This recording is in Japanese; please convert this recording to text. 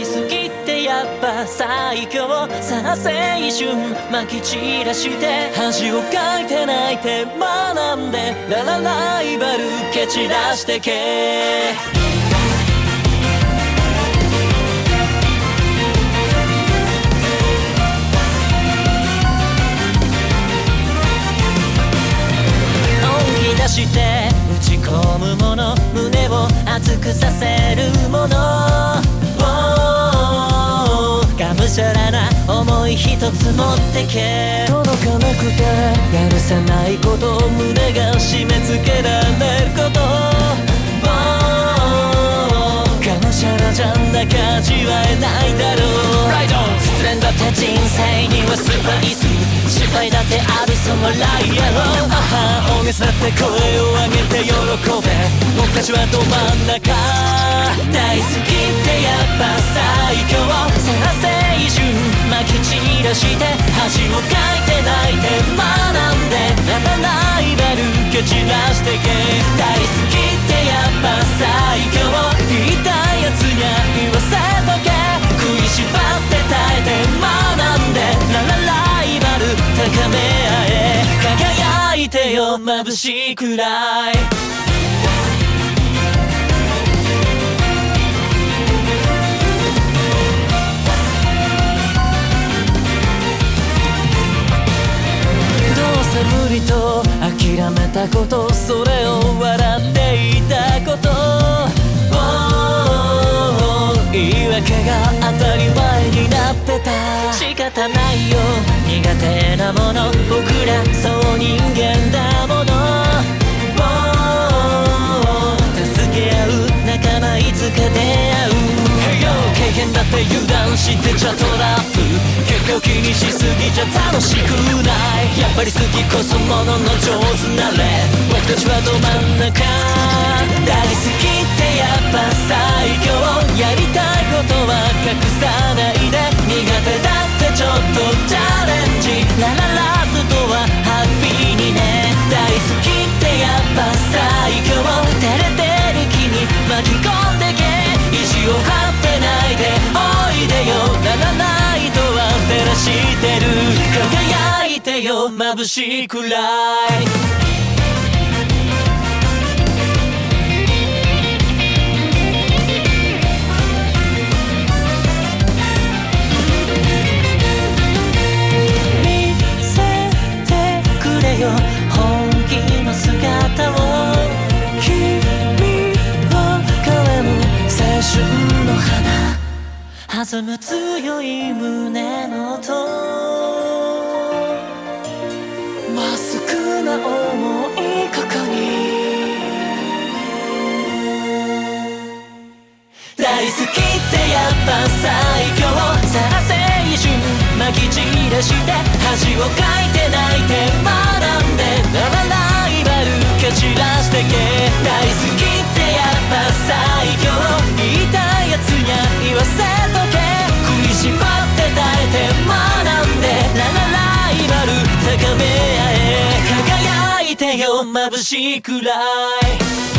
好きってやっぱ最強さあ青春まき散らして恥をかいて泣いて学んでララライバル蹴散らしてけして打ち込むもの胸を熱くさせるものむしゃらな思い一つ持ってけ。届かなくてやるせないこと胸が締め付けられること。がむしゃらじゃなきゃ味わえないだろう。ライド失恋だって人生にはスパイス失敗だってあるそのライアロー大げさって声を上げて喜べ。僕たちはど真ん中。大好きってやっぱ最強。さあ青春まき散らして恥をかいて泣いて学んでライバル蹴散らしてけ大好きってやっぱ最強。言いたいやつにゃ言わせとけ食いしばって耐えて学んで。ララライバル高め合え輝いてよ。眩しいくらい。が当たり前になってた。仕方ないよ。苦手なもの。僕らそう人間だもの。助け合う仲間いつか出会う。経験だって油断してちゃトラップ。結果気にしすぎちゃ楽しくない。やっぱり好きこそものの上手なれ僕たちはど真ん中。チャレンジならラずとはハッピーにね大好きってやっぱ最強照れてる気に巻き込んでけ意地を張ってないでおいでよならないとは照らしてる輝いてよ眩しいくらい弾む強い胸の音。まっすぐな思いここに。大好きってやっぱ最強。さあ青春まき散らして恥をかいて泣いて。眩しいくらい。